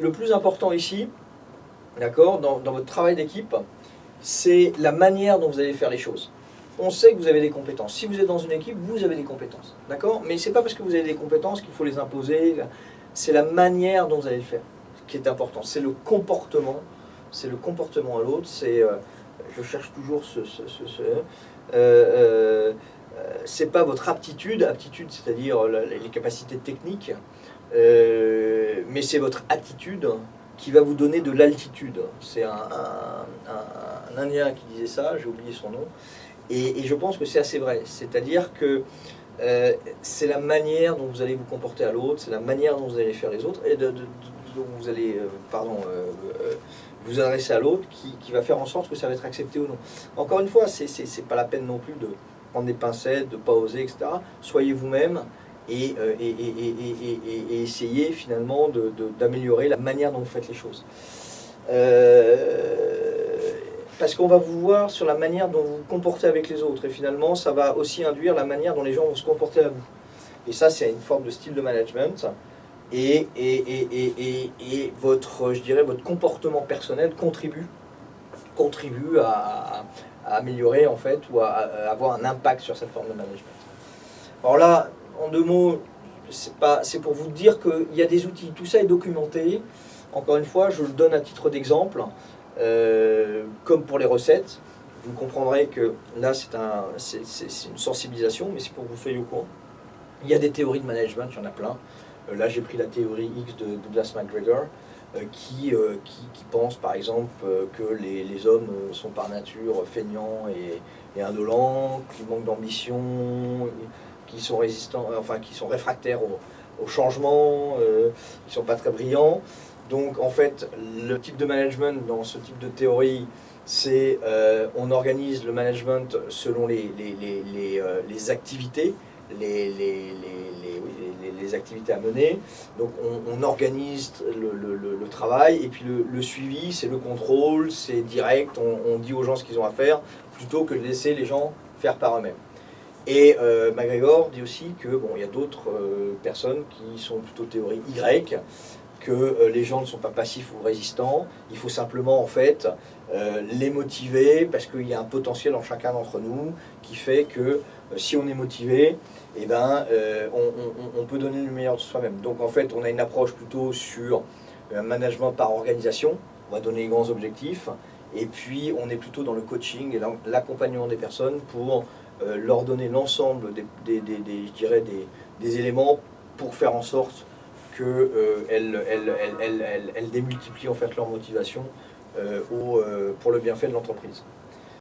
le plus important ici, d'accord, dans, votre travail d'équipe, c'est la manière dont vous allez faire les choses. On sait que vous avez des compétences. Si vous êtes dans une équipe, vous avez des compétences. D'accord Mais c'est pas parce que vous avez des compétences qu'il faut les imposer. C'est la manière dont vous allez le faire qui est important. C'est le comportement. C'est le comportement à l'autre. C'est, euh, je cherche toujours ce, ce, ce- ce- euh, euh, pas votre aptitude, aptitude, c'est-à-dire les capacités techniques, mais c'est votre attitude qui va vous donner de l'altitude. C'est un, Indien qui disait ça, j'ai oublié son nom, et, je pense que c'est assez vrai. C'est-à-dire que euh, c'est la manière dont vous allez vous comporter à l'autre, c'est la manière dont vous allez faire les autres, et de, dont vous allez, euh, pardon, euh, vous adresser à l'autre, qui, qui va faire en sorte que ça va être accepté ou non. Encore une fois, c'est pas la peine non plus de prendre des pincettes, de pas oser, etc. Soyez vous-même et, euh, et, essayez finalement d'améliorer la manière dont vous faites les choses. Euh, parce qu'on va vous voir sur la manière dont vous vous comportez avec les autres, et finalement, ça va aussi induire la manière dont les gens vont se comporter à vous. Et ça, c'est une forme de style de management. Et, votre, je dirais, votre comportement personnel contribue, contribue à améliorer en fait ou à, à avoir un impact sur cette forme de management. Alors là, en deux mots, c'est pour vous dire qu'il y a des outils, tout ça est documenté. Encore une fois, je le donne à titre d'exemple, euh, comme pour les recettes. Vous comprendrez que là, c'est un, une sensibilisation, mais c'est pour que vous soyez au courant. Il y a des théories de management, il y en a plein. Euh, Là, j'ai pris la théorie X de Douglas McGregor, euh, qui, pense par exemple que les, hommes sont par nature feignants et, et indolents, qui manquent d'ambition, qui sont résistants, euh, enfin qui sont réfractaires au, au changement, euh, qui sont pas très brillants. Donc en fait, le type de management dans ce type de théorie, c'est euh, on organise le management selon les, activités, les, activités à mener. Donc on, organise le, travail et puis le, le suivi, c'est le contrôle, c'est direct, on, on dit aux gens ce qu'ils ont à faire plutôt que de laisser les gens faire par eux-mêmes. Et euh, dit aussi que bon, y a d'autres euh, personnes qui sont plutôt théorie Y, que euh, les gens ne sont pas passifs ou résistants. Il faut simplement en fait euh, les motiver parce qu'il y a un potentiel en chacun d'entre nous qui fait que si on est motivé, eh ben, on, on- on peut donner le meilleur de soi-même. Donc en fait, on a une approche plutôt sur un management par organisation. On va donner les grands objectifs. Et puis, on est plutôt dans le coaching et l'accompagnement des personnes pour euh, leur donner l'ensemble des, éléments pour faire en sorte qu'elles euh, elles, démultiplient en fait leur motivation euh, au, pour le bienfait de l'entreprise.